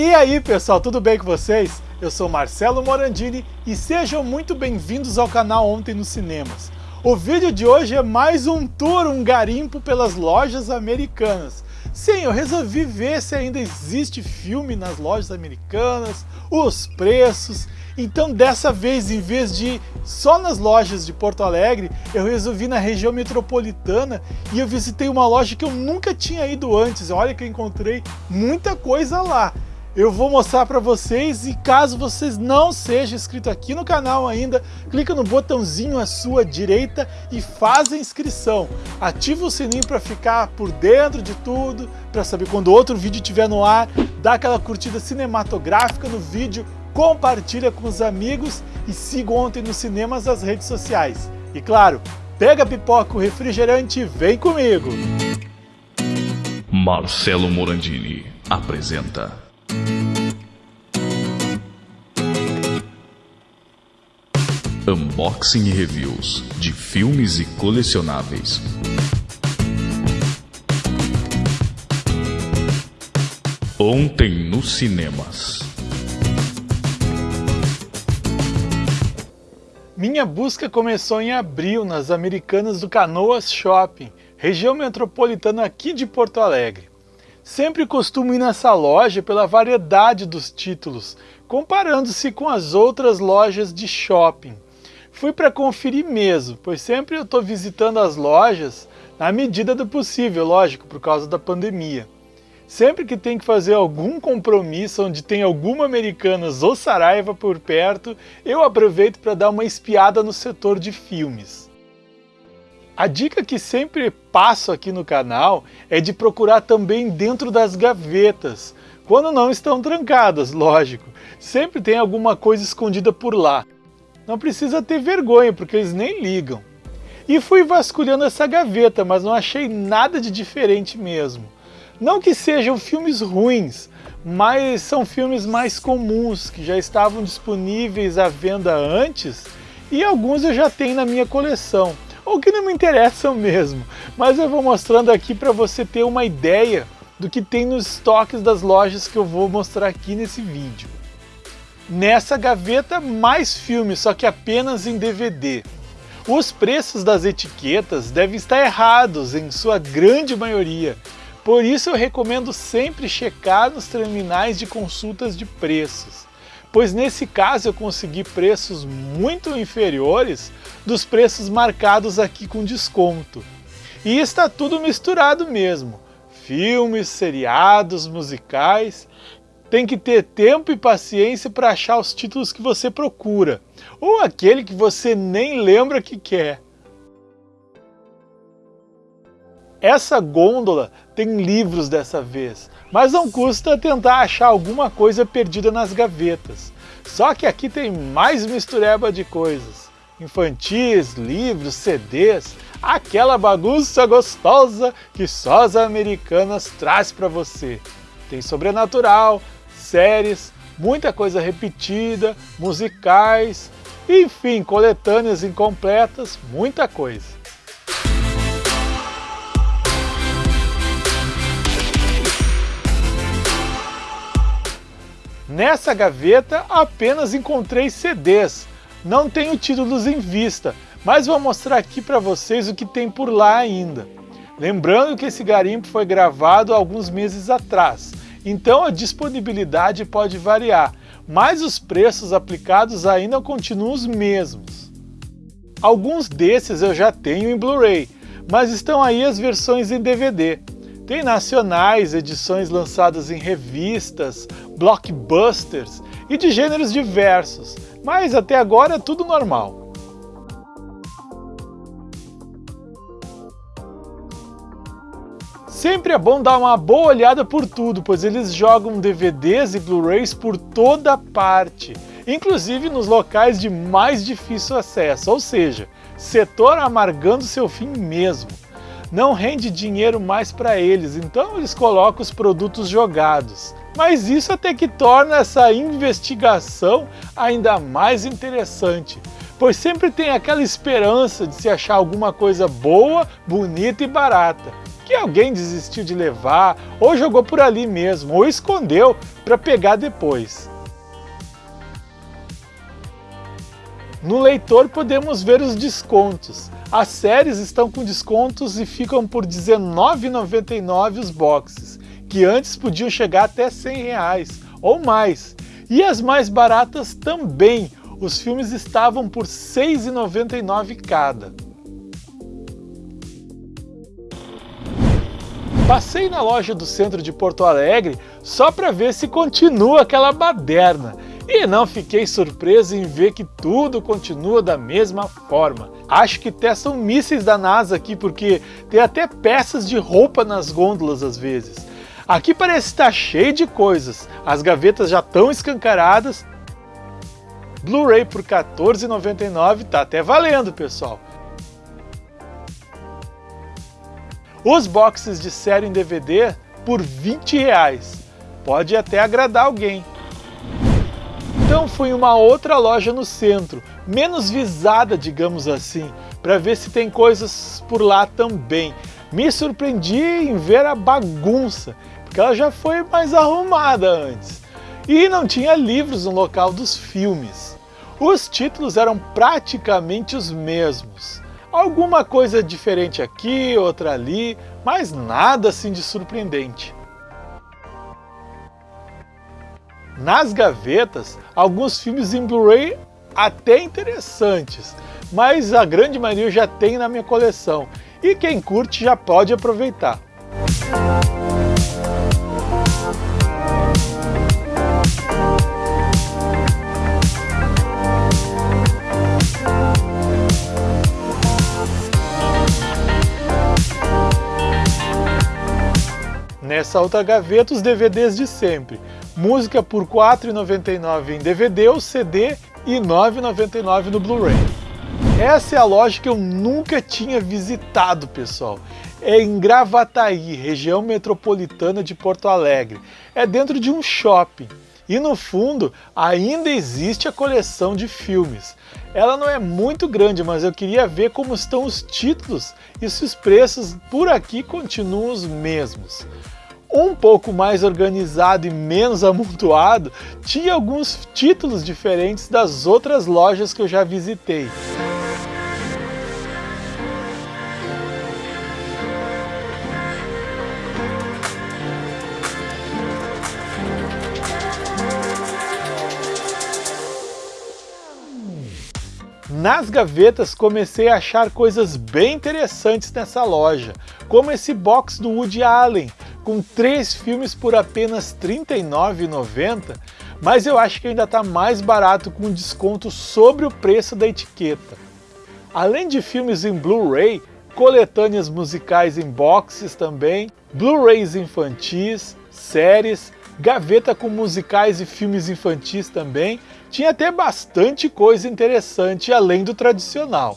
E aí pessoal, tudo bem com vocês? Eu sou Marcelo Morandini e sejam muito bem-vindos ao canal Ontem nos Cinemas. O vídeo de hoje é mais um tour, um garimpo pelas lojas americanas. Sim, eu resolvi ver se ainda existe filme nas lojas americanas, os preços. Então dessa vez, em vez de só nas lojas de Porto Alegre, eu resolvi na região metropolitana e eu visitei uma loja que eu nunca tinha ido antes. Olha que eu encontrei muita coisa lá eu vou mostrar para vocês e caso vocês não sejam inscritos aqui no canal ainda, clica no botãozinho à sua direita e faz a inscrição. Ativa o sininho para ficar por dentro de tudo, para saber quando outro vídeo estiver no ar, dá aquela curtida cinematográfica no vídeo, compartilha com os amigos e siga ontem nos cinemas as redes sociais. E claro, pega a pipoca, o refrigerante e vem comigo! Marcelo Morandini apresenta Unboxing e reviews de filmes e colecionáveis. Ontem nos cinemas. Minha busca começou em abril nas Americanas do Canoas Shopping, região metropolitana aqui de Porto Alegre. Sempre costumo ir nessa loja pela variedade dos títulos, comparando-se com as outras lojas de shopping. Fui para conferir mesmo, pois sempre eu estou visitando as lojas na medida do possível, lógico, por causa da pandemia. Sempre que tem que fazer algum compromisso onde tem alguma Americanas ou Saraiva por perto, eu aproveito para dar uma espiada no setor de filmes. A dica que sempre passo aqui no canal é de procurar também dentro das gavetas, quando não estão trancadas, lógico. Sempre tem alguma coisa escondida por lá. Não precisa ter vergonha, porque eles nem ligam. E fui vasculhando essa gaveta, mas não achei nada de diferente mesmo. Não que sejam filmes ruins, mas são filmes mais comuns, que já estavam disponíveis à venda antes, e alguns eu já tenho na minha coleção ou que não me interessam mesmo, mas eu vou mostrando aqui para você ter uma ideia do que tem nos estoques das lojas que eu vou mostrar aqui nesse vídeo. Nessa gaveta, mais filmes, só que apenas em DVD. Os preços das etiquetas devem estar errados em sua grande maioria, por isso eu recomendo sempre checar nos terminais de consultas de preços pois nesse caso eu consegui preços muito inferiores dos preços marcados aqui com desconto. E está tudo misturado mesmo, filmes, seriados, musicais, tem que ter tempo e paciência para achar os títulos que você procura, ou aquele que você nem lembra que quer. Essa gôndola tem livros dessa vez, mas não custa tentar achar alguma coisa perdida nas gavetas. Só que aqui tem mais mistureba de coisas. Infantis, livros, CDs, aquela bagunça gostosa que só as americanas traz para você. Tem sobrenatural, séries, muita coisa repetida, musicais, enfim, coletâneas incompletas, muita coisa. Nessa gaveta apenas encontrei CDs, não tenho títulos em vista, mas vou mostrar aqui para vocês o que tem por lá ainda. Lembrando que esse garimpo foi gravado alguns meses atrás, então a disponibilidade pode variar, mas os preços aplicados ainda continuam os mesmos. Alguns desses eu já tenho em Blu-ray, mas estão aí as versões em DVD. Tem nacionais, edições lançadas em revistas, blockbusters e de gêneros diversos, mas até agora é tudo normal. Sempre é bom dar uma boa olhada por tudo, pois eles jogam DVDs e Blu-rays por toda parte, inclusive nos locais de mais difícil acesso, ou seja, setor amargando seu fim mesmo não rende dinheiro mais para eles, então eles colocam os produtos jogados. Mas isso até que torna essa investigação ainda mais interessante, pois sempre tem aquela esperança de se achar alguma coisa boa, bonita e barata, que alguém desistiu de levar, ou jogou por ali mesmo, ou escondeu para pegar depois. No leitor podemos ver os descontos. As séries estão com descontos e ficam por R$ 19,99 os boxes, que antes podiam chegar até 100 reais, ou mais. E as mais baratas também, os filmes estavam por R$ 6,99 cada. Passei na loja do centro de Porto Alegre só para ver se continua aquela baderna e não fiquei surpreso em ver que tudo continua da mesma forma. Acho que testam mísseis da NASA aqui porque tem até peças de roupa nas gôndolas às vezes. Aqui parece estar cheio de coisas, as gavetas já estão escancaradas. Blu-ray por R$14,99 tá até valendo, pessoal. Os boxes de série em DVD por 20 reais. Pode até agradar alguém. Então fui em uma outra loja no centro, menos visada, digamos assim, para ver se tem coisas por lá também. Me surpreendi em ver a bagunça, porque ela já foi mais arrumada antes. E não tinha livros no local dos filmes. Os títulos eram praticamente os mesmos. Alguma coisa diferente aqui, outra ali, mas nada assim de surpreendente. Nas gavetas alguns filmes em Blu-ray até interessantes, mas a grande maioria já tem na minha coleção e quem curte já pode aproveitar. Nessa outra gaveta os DVDs de sempre, música por R$ 4,99 em DVD ou CD e R$ 9,99 no Blu-ray. Essa é a loja que eu nunca tinha visitado, pessoal. É em Gravataí, região metropolitana de Porto Alegre. É dentro de um shopping. E no fundo ainda existe a coleção de filmes. Ela não é muito grande, mas eu queria ver como estão os títulos e se os preços por aqui continuam os mesmos um pouco mais organizado e menos amontoado, tinha alguns títulos diferentes das outras lojas que eu já visitei. Nas gavetas comecei a achar coisas bem interessantes nessa loja, como esse box do Woody Allen, com três filmes por apenas R$ 39,90, mas eu acho que ainda está mais barato com desconto sobre o preço da etiqueta. Além de filmes em Blu-ray, coletâneas musicais em boxes também, Blu-rays infantis, séries, gaveta com musicais e filmes infantis também, tinha até bastante coisa interessante além do tradicional.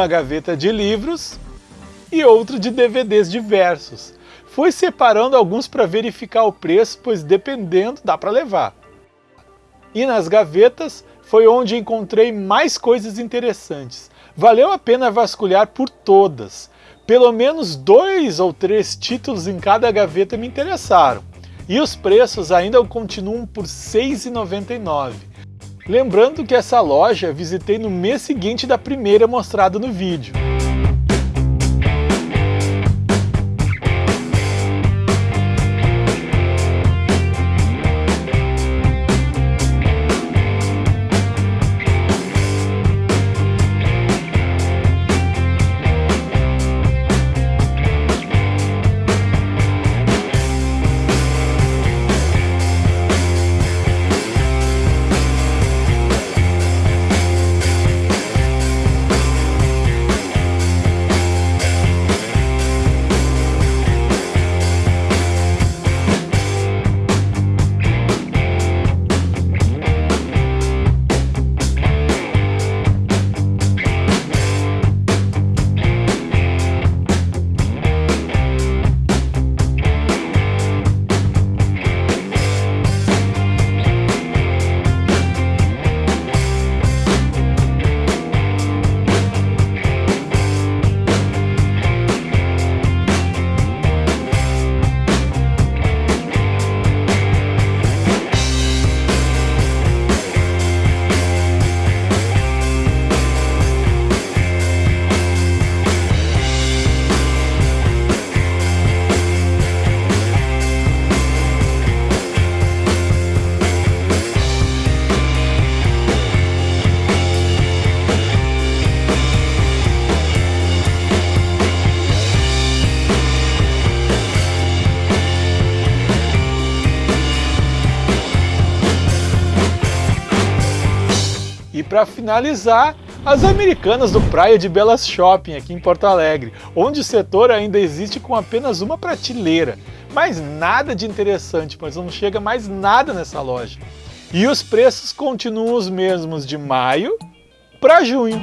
Uma gaveta de livros e outra de DVDs diversos. Fui separando alguns para verificar o preço, pois dependendo dá para levar. E nas gavetas foi onde encontrei mais coisas interessantes. Valeu a pena vasculhar por todas. Pelo menos dois ou três títulos em cada gaveta me interessaram. E os preços ainda continuam por R$ 6,99. Lembrando que essa loja visitei no mês seguinte da primeira mostrada no vídeo. Para finalizar, as Americanas do Praia de Belas Shopping, aqui em Porto Alegre, onde o setor ainda existe com apenas uma prateleira. Mas nada de interessante, pois não chega mais nada nessa loja. E os preços continuam os mesmos de maio para junho.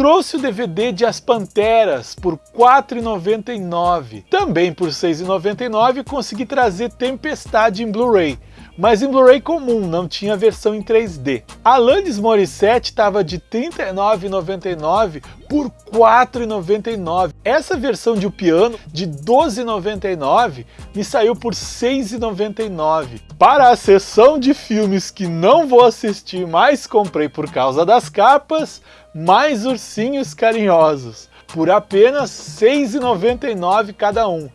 Trouxe o DVD de As Panteras por R$ 4,99. Também por R$ 6,99 consegui trazer Tempestade em Blu-ray, mas em Blu-ray comum, não tinha versão em 3D. Alanis Morissette estava de R$ 39,99 por R$ 4,99. Essa versão de o piano de R$ 12,99 me saiu por R$ 6,99. Para a sessão de filmes que não vou assistir, mas comprei por causa das capas, mais ursinhos carinhosos, por apenas R$ 6,99 cada um.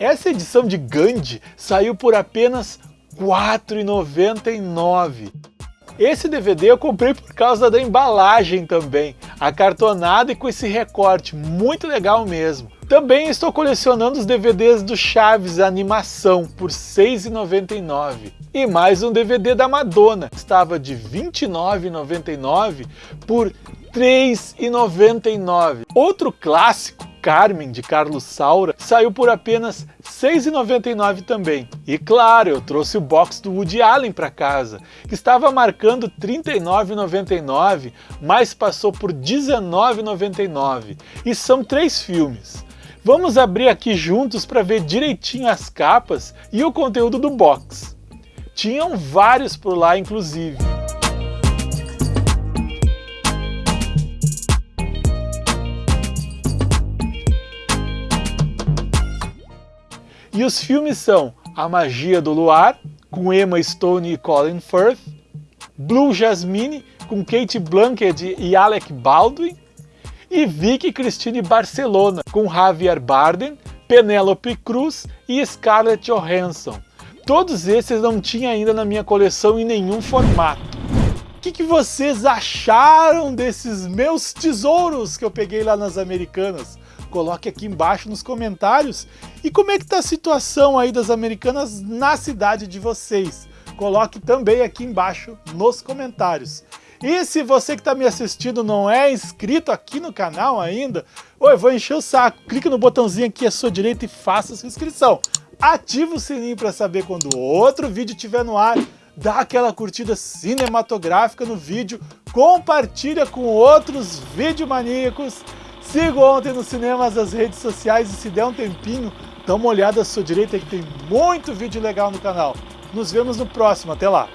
Essa edição de Gandhi saiu por apenas R$ 4,99. Esse DVD eu comprei por causa da embalagem também, acartonada e com esse recorte, muito legal mesmo. Também estou colecionando os DVDs do Chaves Animação por R$ 6,99. E mais um DVD da Madonna, estava de R$ 29,99 por R$ 3,99. Outro clássico Carmen, de Carlos Saura, saiu por apenas R$ 6,99 também. E claro, eu trouxe o box do Woody Allen para casa, que estava marcando R$ 39,99, mas passou por R$ 19,99. E são três filmes. Vamos abrir aqui juntos para ver direitinho as capas e o conteúdo do box. Tinham vários por lá, inclusive. E os filmes são A Magia do Luar, com Emma Stone e Colin Firth, Blue Jasmine, com Kate Blanchett e Alec Baldwin, e Vicky Cristina Barcelona, com Javier Bardem, Penélope Cruz e Scarlett Johansson. Todos esses não tinha ainda na minha coleção em nenhum formato. O que, que, vocês acharam desses meus tesouros que eu peguei lá nas Americanas? Coloque aqui embaixo nos comentários. E como é que está a situação aí das americanas na cidade de vocês? Coloque também aqui embaixo nos comentários. E se você que está me assistindo não é inscrito aqui no canal ainda, oi, vou encher o saco. Clique no botãozinho aqui à sua direita e faça sua inscrição. Ative o sininho para saber quando outro vídeo estiver no ar. Dá aquela curtida cinematográfica no vídeo. Compartilha com outros videomaníacos. Siga ontem nos cinemas as redes sociais e se der um tempinho, dá uma olhada à sua direita que tem muito vídeo legal no canal. Nos vemos no próximo, até lá!